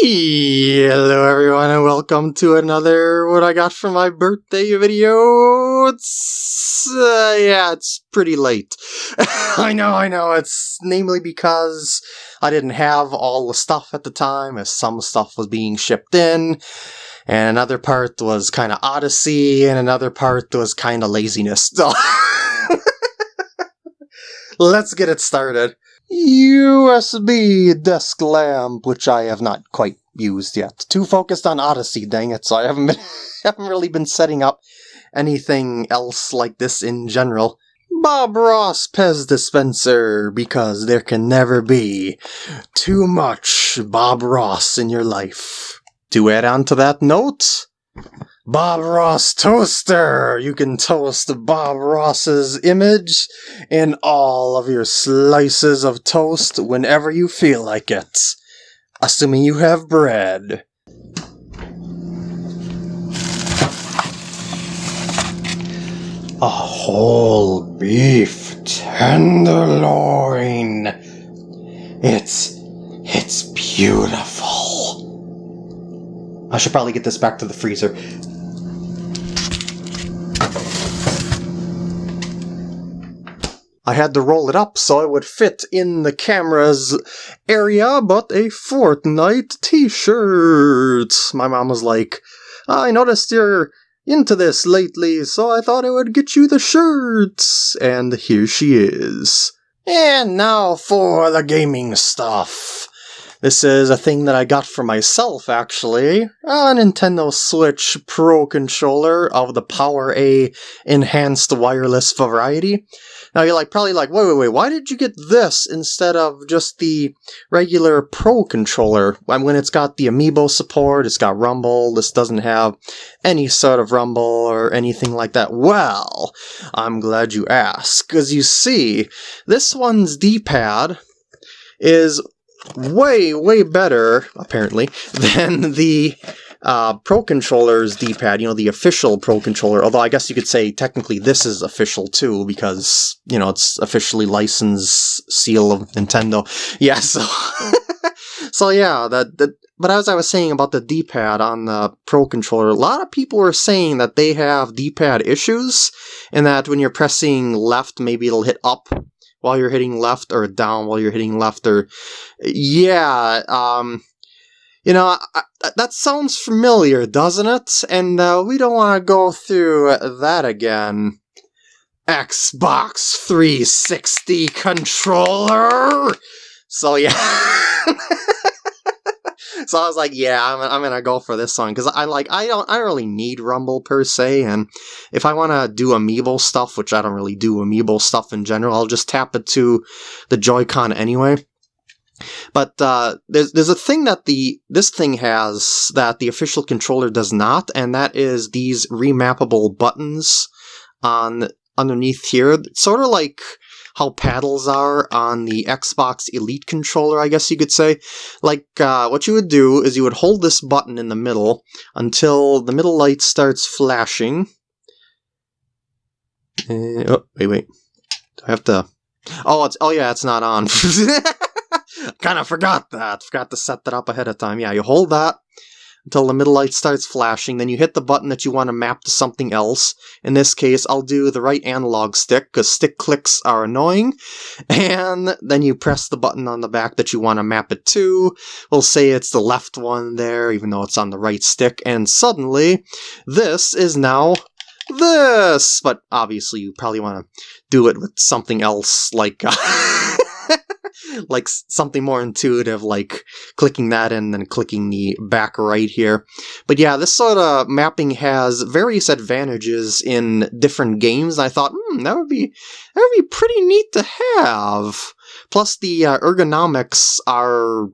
Hello everyone and welcome to another what I got for my birthday video. It's uh, yeah, it's pretty late. I know, I know. It's namely because I didn't have all the stuff at the time as some stuff was being shipped in and another part was kind of odyssey and another part was kind of laziness. Let's get it started. USB desk lamp, which I have not quite used yet. Too focused on Odyssey, dang it, so I haven't been haven't really been setting up anything else like this in general. Bob Ross Pez dispenser, because there can never be too much Bob Ross in your life. To add on to that note, Bob Ross Toaster! You can toast Bob Ross's image in all of your slices of toast whenever you feel like it. Assuming you have bread. A whole beef tenderloin. It's it's beautiful. I should probably get this back to the freezer. I had to roll it up so it would fit in the camera's area, but a Fortnite t-shirt. My mom was like, I noticed you're into this lately, so I thought I would get you the shirts. And here she is. And now for the gaming stuff. This is a thing that I got for myself, actually. A Nintendo Switch Pro controller of the Power A enhanced wireless variety. Now you're like probably like, wait, wait, wait, why did you get this instead of just the regular Pro controller? When it's got the Amiibo support, it's got Rumble, this doesn't have any sort of Rumble or anything like that. Well, I'm glad you asked, because you see, this one's D-pad is way, way better, apparently, than the uh, Pro Controller's D-pad, you know, the official Pro Controller, although I guess you could say technically this is official too, because, you know, it's officially licensed seal of Nintendo. Yeah, so... so yeah, that, that but as I was saying about the D-pad on the Pro Controller, a lot of people are saying that they have D-pad issues, and that when you're pressing left, maybe it'll hit up while you're hitting left, or down while you're hitting left, or... Yeah, um... You know, I, I, that sounds familiar, doesn't it? And uh, we don't want to go through that again. Xbox 360 controller! So yeah. so I was like, yeah, I'm, I'm gonna go for this one because I like I don't I don't really need Rumble per se, and if I want to do Amiibo stuff, which I don't really do Amiibo stuff in general, I'll just tap it to the Joy-Con anyway. But uh, there's there's a thing that the this thing has that the official controller does not, and that is these remappable buttons on underneath here. It's sort of like how paddles are on the Xbox Elite controller, I guess you could say. Like, uh, what you would do is you would hold this button in the middle until the middle light starts flashing. Uh, oh, wait, wait. Do I have to... Oh, it's oh yeah, it's not on. kind of forgot that. Forgot to set that up ahead of time. Yeah, you hold that until the middle light starts flashing, then you hit the button that you want to map to something else. In this case, I'll do the right analog stick, because stick clicks are annoying. And then you press the button on the back that you want to map it to. We'll say it's the left one there, even though it's on the right stick, and suddenly, this is now this! But obviously you probably want to do it with something else, like... Uh, Like something more intuitive, like clicking that and then clicking the back right here. But yeah, this sort of mapping has various advantages in different games. I thought, hmm, that would be that would be pretty neat to have. Plus, the uh, ergonomics are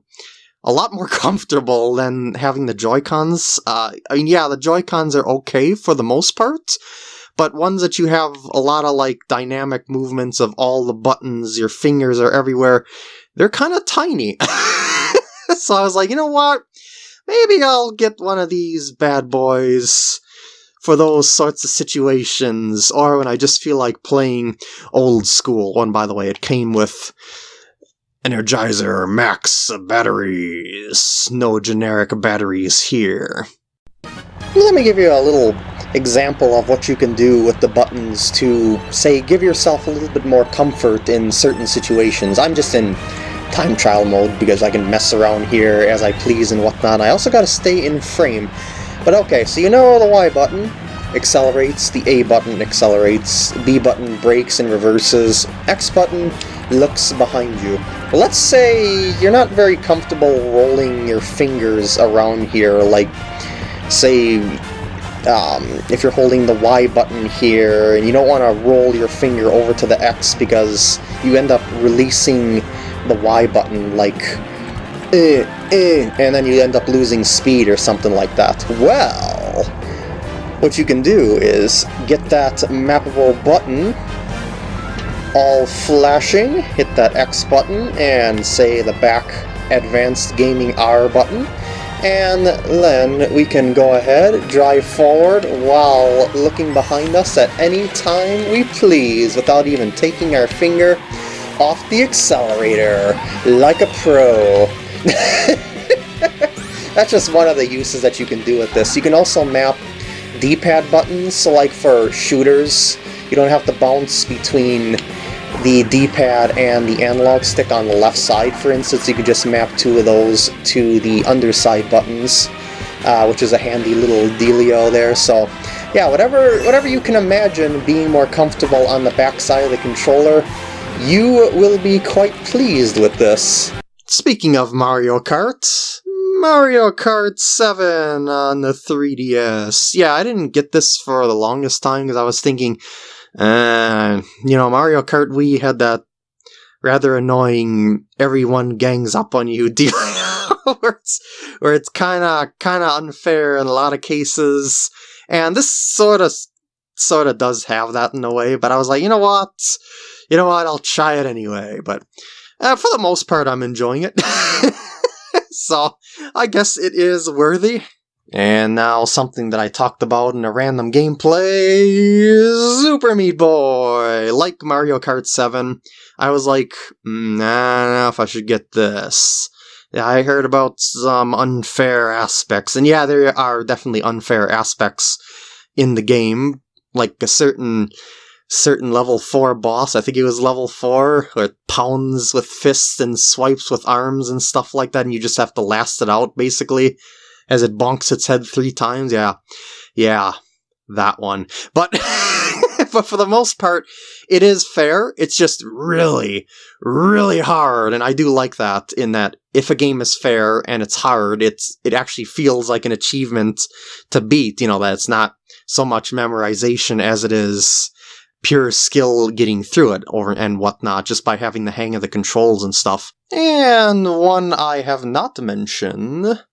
a lot more comfortable than having the Joy-Cons. Uh, I mean, yeah, the Joy-Cons are okay for the most part, but ones that you have a lot of like dynamic movements of all the buttons, your fingers are everywhere, they're kind of tiny. so I was like, you know what? Maybe I'll get one of these bad boys for those sorts of situations, or when I just feel like playing old school. One, by the way, it came with Energizer Max batteries. No generic batteries here. Let me give you a little example of what you can do with the buttons to, say, give yourself a little bit more comfort in certain situations. I'm just in time trial mode because I can mess around here as I please and whatnot. I also gotta stay in frame. But okay, so you know the Y button accelerates, the A button accelerates, B button brakes and reverses, X button looks behind you. Well, let's say you're not very comfortable rolling your fingers around here, like, say, um, if you're holding the Y button here and you don't want to roll your finger over to the X because you end up releasing the Y button like eh, eh, and then you end up losing speed or something like that. Well, what you can do is get that mappable button all flashing, hit that X button, and say the back Advanced Gaming R button, and then we can go ahead, drive forward while looking behind us at any time we please without even taking our finger off the accelerator like a pro. That's just one of the uses that you can do with this. You can also map D-pad buttons, so like for shooters, you don't have to bounce between the D-pad and the analog stick on the left side, for instance, you could just map two of those to the underside buttons, uh, which is a handy little dealio there. So, yeah, whatever, whatever you can imagine being more comfortable on the back side of the controller, you will be quite pleased with this. Speaking of Mario Kart, Mario Kart 7 on the 3DS. Yeah, I didn't get this for the longest time because I was thinking, uh, you know, Mario Kart Wii had that rather annoying everyone gangs up on you deal where it's, where it's kind of kind of unfair in a lot of cases. And this sort of sort of does have that in a way, but I was like, you know what? You know what? I'll try it anyway. But uh, for the most part, I'm enjoying it. so I guess it is worthy. And now something that I talked about in a random gameplay, Super Meat Boy! Like Mario Kart 7, I was like, mm, nah, I don't know if I should get this. I heard about some unfair aspects, and yeah, there are definitely unfair aspects in the game, like a certain certain level 4 boss, I think it was level 4, where it pounds with fists and swipes with arms and stuff like that, and you just have to last it out, basically as it bonks its head three times. Yeah, yeah, that one. But but for the most part, it is fair. It's just really, really hard, and I do like that. In that, if a game is fair and it's hard, it's it actually feels like an achievement to beat. You know that it's not so much memorization as it is pure skill getting through it or and whatnot just by having the hang of the controls and stuff. And one I have not mentioned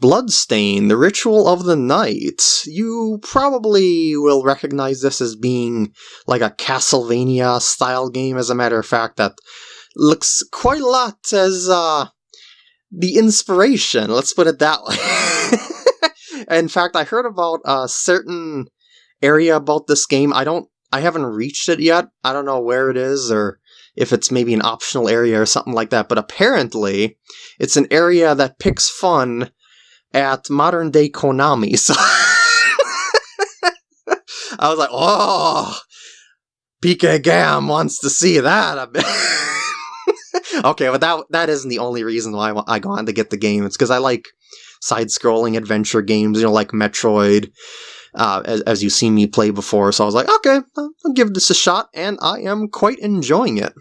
Bloodstained, The Ritual of the Night. You probably will recognize this as being like a Castlevania style game, as a matter of fact, that looks quite a lot as uh, the inspiration, let's put it that way. In fact, I heard about a certain area about this game. I don't, I haven't reached it yet. I don't know where it is or if it's maybe an optional area or something like that, but apparently it's an area that picks fun at modern day Konami. So I was like, oh, PK Gam wants to see that. okay, but that that isn't the only reason why I go on to get the game. It's because I like side-scrolling adventure games, you know, like Metroid, uh, as, as you've seen me play before. So I was like, okay, I'll give this a shot, and I am quite enjoying it.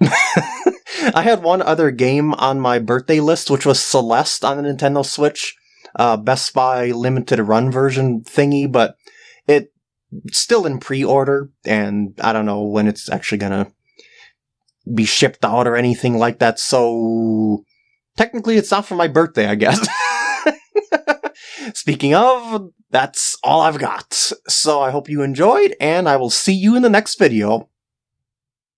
I had one other game on my birthday list, which was Celeste on the Nintendo Switch, uh, Best Buy limited run version thingy, but it still in pre-order, and I don't know when it's actually gonna be shipped out or anything like that. So technically, it's not for my birthday, I guess. Speaking of, that's all I've got. So I hope you enjoyed, and I will see you in the next video.